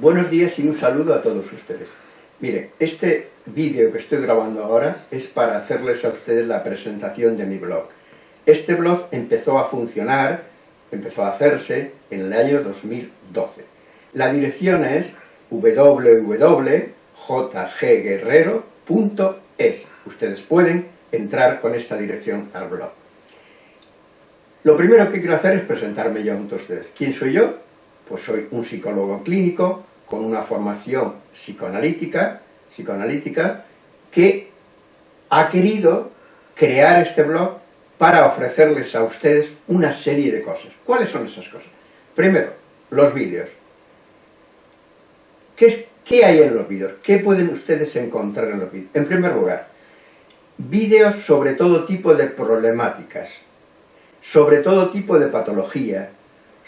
Buenos días y un saludo a todos ustedes. Miren, este vídeo que estoy grabando ahora es para hacerles a ustedes la presentación de mi blog. Este blog empezó a funcionar, empezó a hacerse en el año 2012. La dirección es www.jgguerrero.es. Ustedes pueden entrar con esta dirección al blog. Lo primero que quiero hacer es presentarme yo a ustedes. ¿Quién soy yo? Pues soy un psicólogo clínico, con una formación psicoanalítica, psicoanalítica que ha querido crear este blog para ofrecerles a ustedes una serie de cosas. ¿Cuáles son esas cosas? Primero, los vídeos. ¿Qué, ¿Qué, hay en los vídeos? ¿Qué pueden ustedes encontrar en los vídeos? En primer lugar, vídeos sobre todo tipo de problemáticas, sobre todo tipo de patología,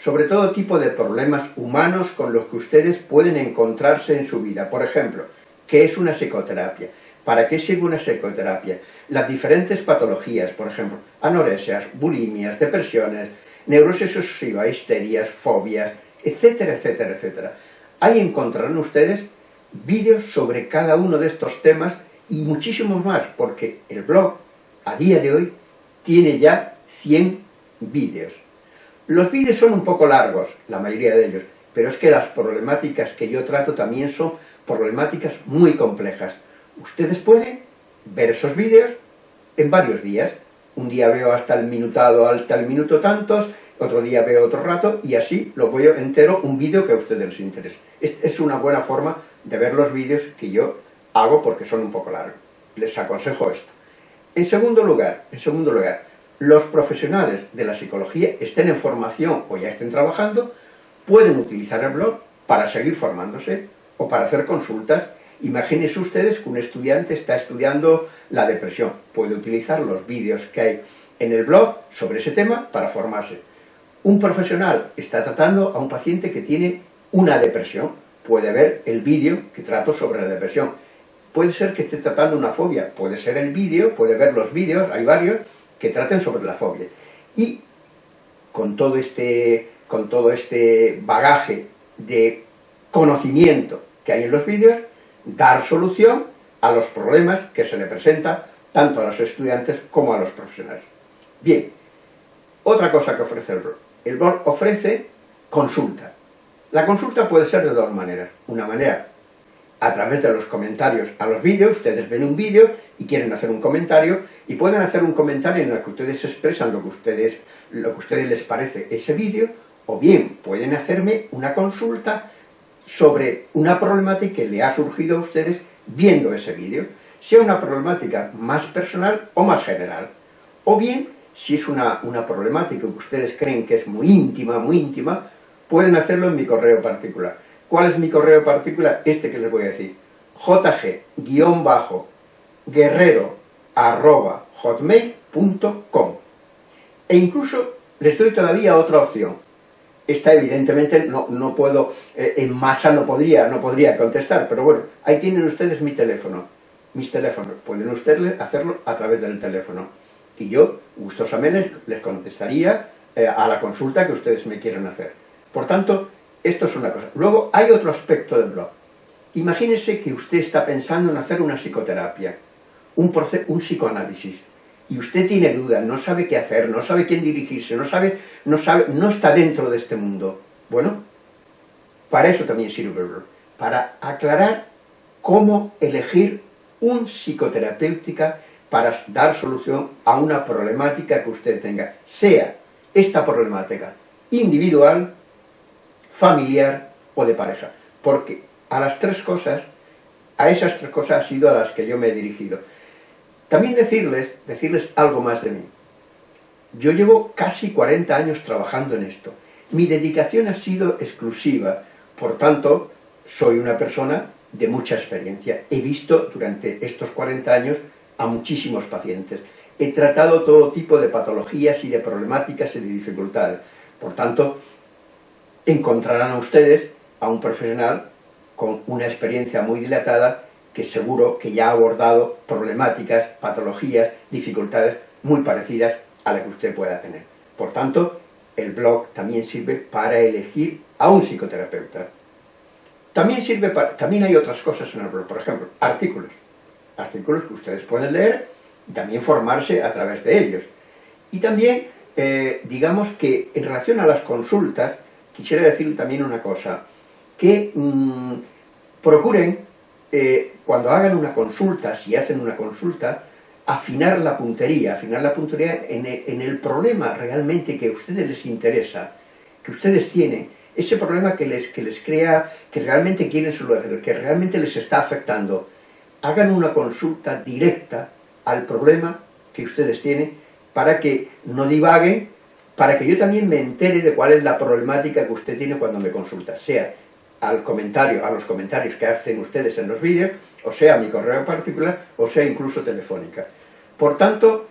sobre todo tipo de problemas humanos con los que ustedes pueden encontrarse en su vida. Por ejemplo, ¿qué es una psicoterapia? ¿Para qué sirve una psicoterapia? Las diferentes patologías, por ejemplo, anoresias, bulimias, depresiones, neurosis obsesiva, histerias, fobias, etcétera, etcétera, etcétera. Ahí encontrarán ustedes vídeos sobre cada uno de estos temas y muchísimos más, porque el blog, a día de hoy, tiene ya 100 vídeos. Los vídeos son un poco largos, la mayoría de ellos, pero es que las problemáticas que yo trato también son problemáticas muy complejas. Ustedes pueden ver esos vídeos en varios días. Un día veo hasta el minutado, hasta el minuto tantos, otro día veo otro rato, y así lo voy entero un vídeo que a ustedes les interese. Es una buena forma de ver los vídeos que yo hago porque son un poco largos. Les aconsejo esto. En segundo lugar, en segundo lugar, los profesionales de la psicología estén en formación o ya estén trabajando, pueden utilizar el blog para seguir formándose o para hacer consultas. Imagínense ustedes que un estudiante está estudiando la depresión. Puede utilizar los vídeos que hay en el blog sobre ese tema para formarse. Un profesional está tratando a un paciente que tiene una depresión. Puede ver el vídeo que trato sobre la depresión. Puede ser que esté tratando una fobia. Puede ser el vídeo, puede ver los vídeos, hay varios, que traten sobre la fobia. Y con todo este, con todo este bagaje de conocimiento que hay en los vídeos, dar solución a los problemas que se le presentan tanto a los estudiantes como a los profesionales. Bien, otra cosa que ofrece el blog. El blog ofrece consulta. La consulta puede ser de dos maneras. Una manera a través de los comentarios a los vídeos, ustedes ven un vídeo y quieren hacer un comentario, y pueden hacer un comentario en el que ustedes expresan lo que ustedes, lo que a ustedes les parece ese vídeo, o bien pueden hacerme una consulta sobre una problemática que le ha surgido a ustedes viendo ese vídeo, sea una problemática más personal o más general, o bien, si es una, una problemática que ustedes creen que es muy íntima, muy íntima, pueden hacerlo en mi correo particular ¿Cuál es mi correo particular? Este que les voy a decir. jg-guerrero.hotmail.com E incluso les doy todavía otra opción. Esta evidentemente no, no puedo, eh, en masa no podría, no podría contestar, pero bueno, ahí tienen ustedes mi teléfono, mis teléfonos, pueden ustedes hacerlo a través del teléfono. Y yo, gustosamente, les contestaría eh, a la consulta que ustedes me quieran hacer. Por tanto, esto es una cosa. Luego hay otro aspecto del blog. Imagínese que usted está pensando en hacer una psicoterapia, un, un psicoanálisis, y usted tiene dudas, no sabe qué hacer, no sabe quién dirigirse, no sabe, no sabe, no está dentro de este mundo. Bueno, para eso también sirve el blog, para aclarar cómo elegir un psicoterapéutica para dar solución a una problemática que usted tenga, sea esta problemática individual familiar o de pareja. Porque a las tres cosas, a esas tres cosas ha sido a las que yo me he dirigido. También decirles, decirles algo más de mí. Yo llevo casi 40 años trabajando en esto. Mi dedicación ha sido exclusiva, por tanto, soy una persona de mucha experiencia. He visto durante estos 40 años a muchísimos pacientes. He tratado todo tipo de patologías y de problemáticas y de dificultades. Por tanto, encontrarán a ustedes a un profesional con una experiencia muy dilatada que seguro que ya ha abordado problemáticas, patologías, dificultades muy parecidas a las que usted pueda tener. Por tanto, el blog también sirve para elegir a un psicoterapeuta. También sirve para, también hay otras cosas en el blog, por ejemplo, artículos. Artículos que ustedes pueden leer y también formarse a través de ellos. Y también, eh, digamos que en relación a las consultas, quisiera decir también una cosa, que mm, procuren, eh, cuando hagan una consulta, si hacen una consulta, afinar la puntería, afinar la puntería en el, en el problema realmente que a ustedes les interesa, que ustedes tienen, ese problema que les, que les crea, que realmente quieren solucionar, que realmente les está afectando, hagan una consulta directa al problema que ustedes tienen para que no divaguen, para que yo también me entere de cuál es la problemática que usted tiene cuando me consulta, sea al comentario, a los comentarios que hacen ustedes en los vídeos, o sea mi correo particular, o sea incluso telefónica. Por tanto,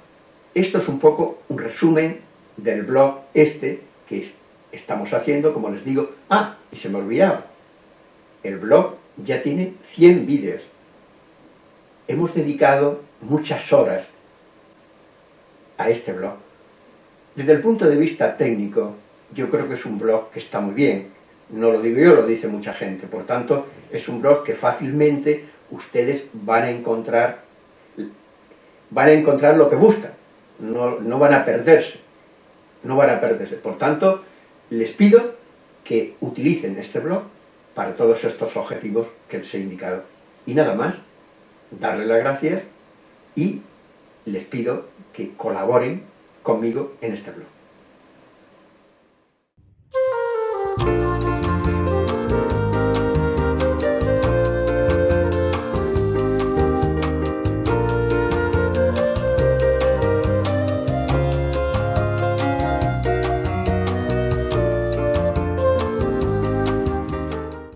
esto es un poco un resumen del blog este que estamos haciendo, como les digo. Ah, y se me olvidaba, el blog ya tiene 100 vídeos. Hemos dedicado muchas horas a este blog. Desde el punto de vista técnico, yo creo que es un blog que está muy bien. No lo digo yo, lo dice mucha gente. Por tanto, es un blog que fácilmente ustedes van a encontrar, van a encontrar lo que buscan. No, no van a perderse. No van a perderse. Por tanto, les pido que utilicen este blog para todos estos objetivos que les he indicado. Y nada más, darles las gracias y les pido que colaboren conmigo en este blog.